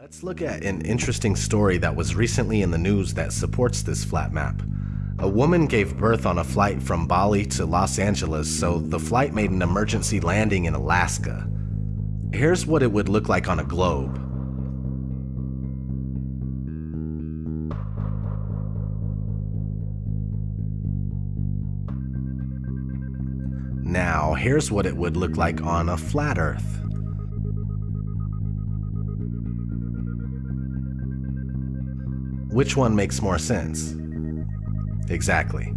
Let's look at an interesting story that was recently in the news that supports this flat map. A woman gave birth on a flight from Bali to Los Angeles, so the flight made an emergency landing in Alaska. Here's what it would look like on a globe. Now, here's what it would look like on a flat Earth. Which one makes more sense? Exactly.